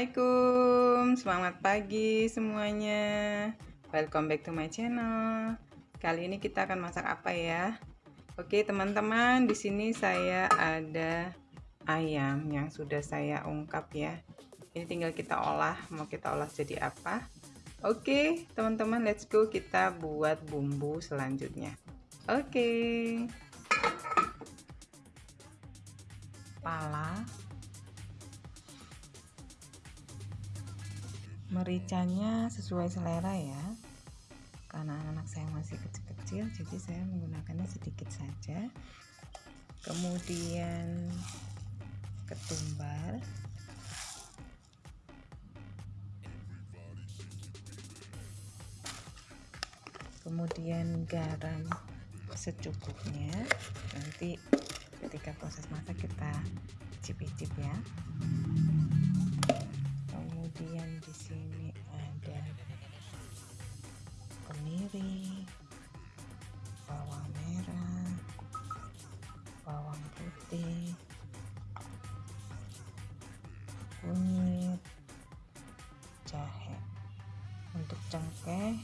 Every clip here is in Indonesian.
Assalamualaikum. Selamat pagi semuanya. Welcome back to my channel. Kali ini kita akan masak apa ya? Oke teman-teman di sini saya ada ayam yang sudah saya ungkap ya. Ini tinggal kita olah Mau kita olah jadi apa? Oke teman-teman let's go. Kita buat bumbu selanjutnya. Oke. Pala mericanya sesuai selera ya. Karena anak-anak saya masih kecil-kecil jadi saya menggunakannya sedikit saja. Kemudian ketumbar. Kemudian garam secukupnya. Nanti ketika proses masak kita cip-cip ya kemudian di sini ada kemiri bawang merah bawang putih kunyit jahe. Untuk cengkeh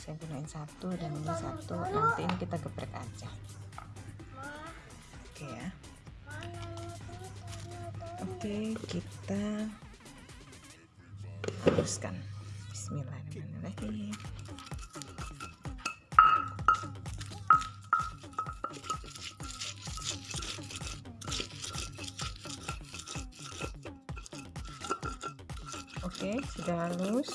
saya gunain satu dan ini satu. Nanti ini kita geprek aja. Oke ya. Oke kita Bismillahirrahmanirrahim. Oke sudah halus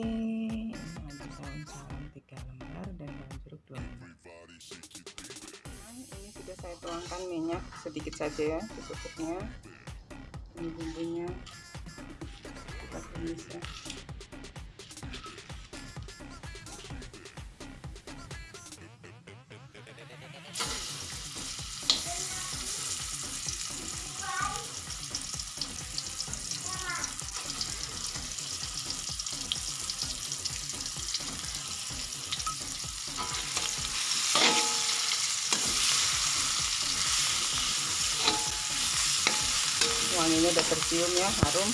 Ada daun salam tiga lembar dan daun jeruk dua lembar. Nah, ini sudah saya tuangkan minyak sedikit saja ya, secukupnya. Ini bumbunya kita tumis ya. Tercium ya harum.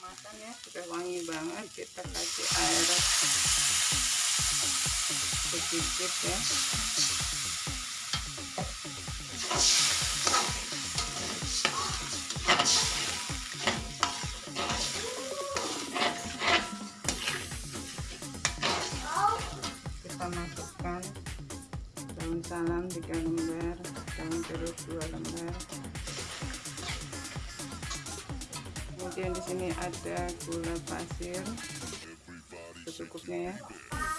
Makan ya sudah wangi banget. Kita kasih air. Sedikit ya 2 lembar kemudian di sini ada gula pasir. Secukupnya ya.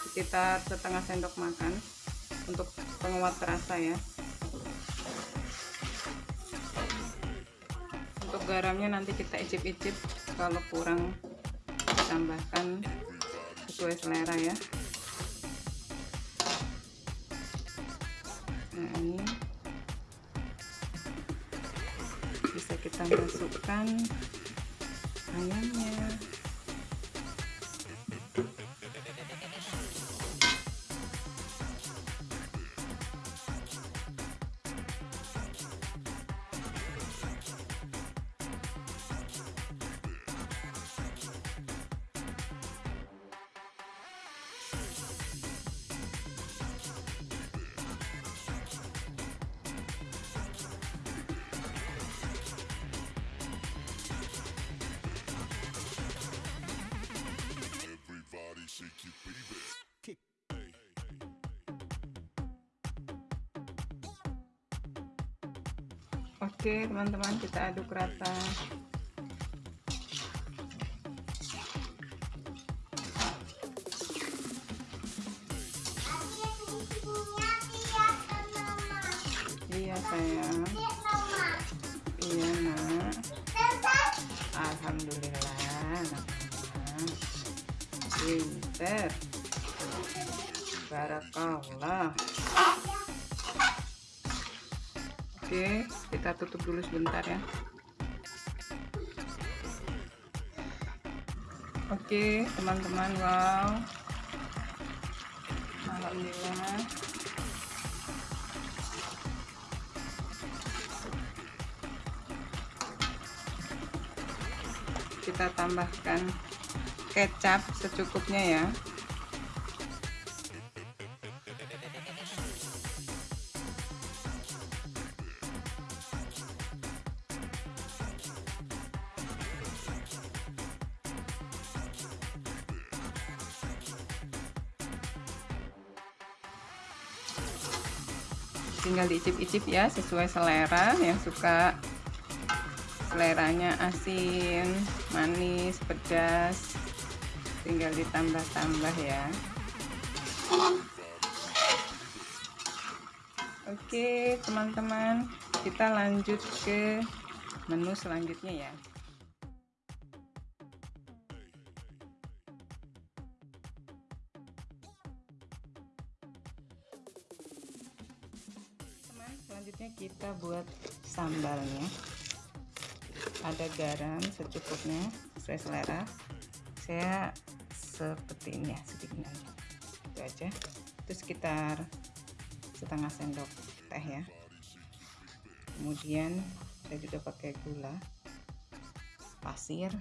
Sekitar setengah sendok makan untuk penguat rasa ya. Untuk garamnya nanti kita icip-icip. Kalau kurang tambahkan sesuai selera ya. Nah ini kita masukkan ayamnya Oke teman-teman kita aduk rata. Iya sayang. Iya nak. Alhamdulillah nak pinter. Barakallah oke kita tutup dulu sebentar ya. Oke teman-teman wow. Alhamdulillah. Kita tambahkan kecap secukupnya ya tinggal diicip-icip ya sesuai selera. Yang suka seleranya asin manis pedas tinggal ditambah-tambah ya. Oke teman-teman kita lanjut ke menu selanjutnya ya buat sambalnya. Ada garam secukupnya sesuai selera. Saya seperti ini ya sedikit aja. Itu aja. Itu sekitar setengah sendok teh ya. Kemudian saya juga pakai gula pasir.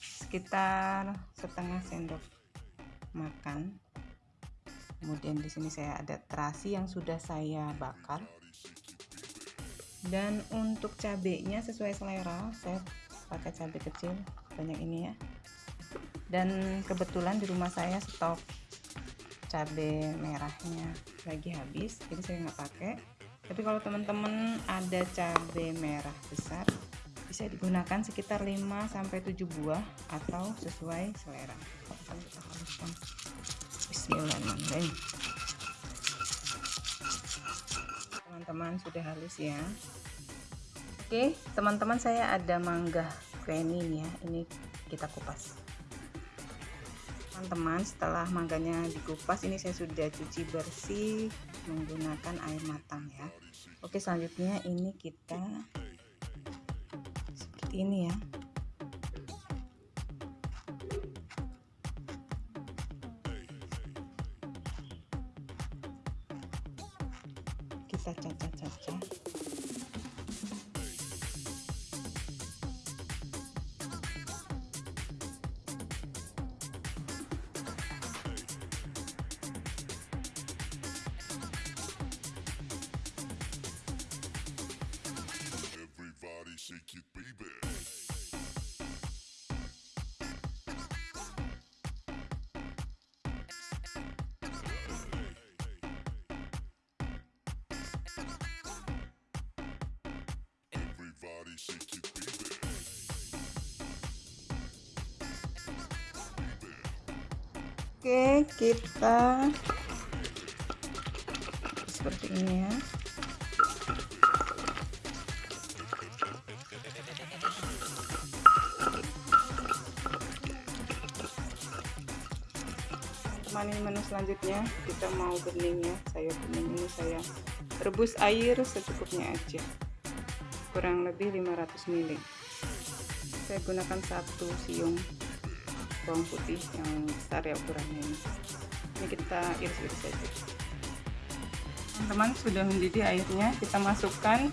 Sekitar setengah sendok makan. Kemudian di sini saya ada terasi yang sudah saya bakar dan untuk cabenya sesuai selera saya pakai cabai kecil banyak ini ya. Dan kebetulan di rumah saya stok cabai merahnya lagi habis jadi saya nggak pakai. Tapi kalau teman-teman ada cabai merah besar bisa digunakan sekitar 5 sampai 7 buah atau sesuai selera. Bismillahirrahmanirrahim teman-teman sudah halus ya. Oke teman-teman saya ada mangga creamy ya. Ini kita kupas. Teman-teman setelah mangganya dikupas ini saya sudah cuci bersih menggunakan air matang ya. Oke selanjutnya ini kita seperti ini ya cha cha cha cha cha. Everybody shake it, baby. Oke kita seperti ini ya. Ini menu selanjutnya. Kita mau bening ya sayur bening ini saya rebus air secukupnya aja. Kurang lebih 500 ml saya gunakan satu siung bawang putih yang besar ya ukurannya ini. Ini kita iris-iris saja teman-teman sudah mendidih airnya kita masukkan.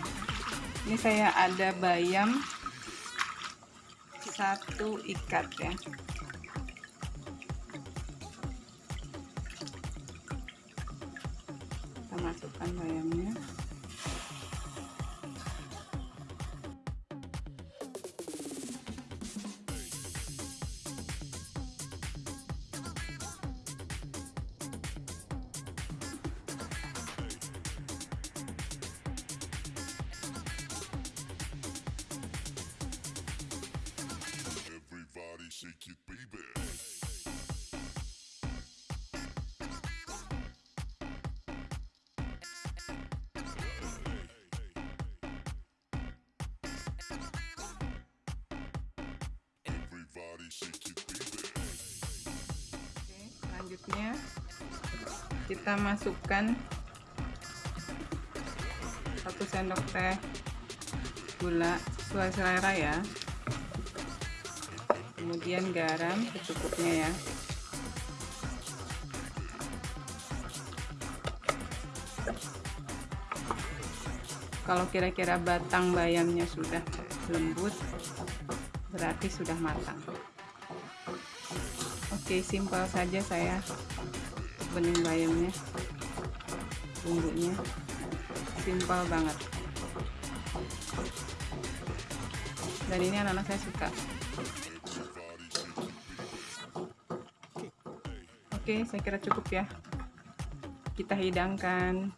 Ini saya ada bayam satu ikat ya secukupnya kita masukkan satu sendok teh gula sesuai selera ya. Kemudian garam secukupnya ya. Kalau kira-kira batang bayamnya sudah lembut berarti sudah matang oke simpel saja saya bening bayamnya bumbunya. Simpel banget. Dan ini anak-anak saya suka. Oke saya kira cukup ya. Kita hidangkan.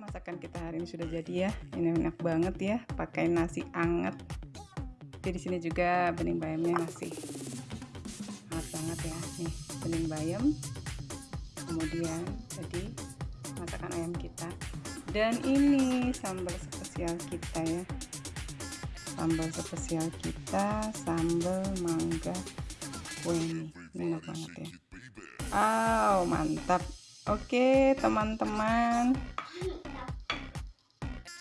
Masakan kita hari ini sudah jadi ya. Ini enak banget ya pakai nasi anget. Jadi di sini juga bening bayamnya masih banget ya. Nih bening bayam. Kemudian jadi masakan ayam kita. Dan ini sambal spesial kita ya. Sambal spesial kita sambal mangga weni ini enak banget ya. Wow mantap. Oke teman-teman.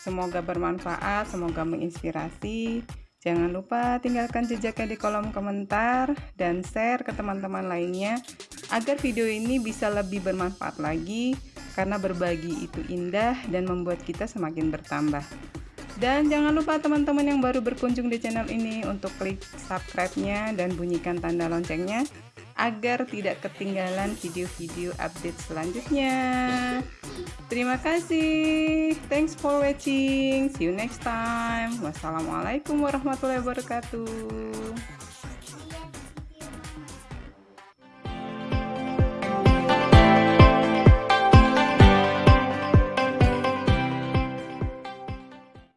Semoga bermanfaat, semoga menginspirasi. Jangan lupa tinggalkan jejaknya di kolom komentar dan share ke teman-teman lainnya agar video ini bisa lebih bermanfaat lagi karena berbagi itu indah dan membuat kita semakin bertambah. Dan jangan lupa teman-teman yang baru berkunjung di channel ini untuk klik subscribe-nya dan bunyikan tanda loncengnya agar tidak ketinggalan video-video update selanjutnya. Terima kasih. Thanks for watching. See you next time. Wassalamualaikum warahmatullahi wabarakatuh.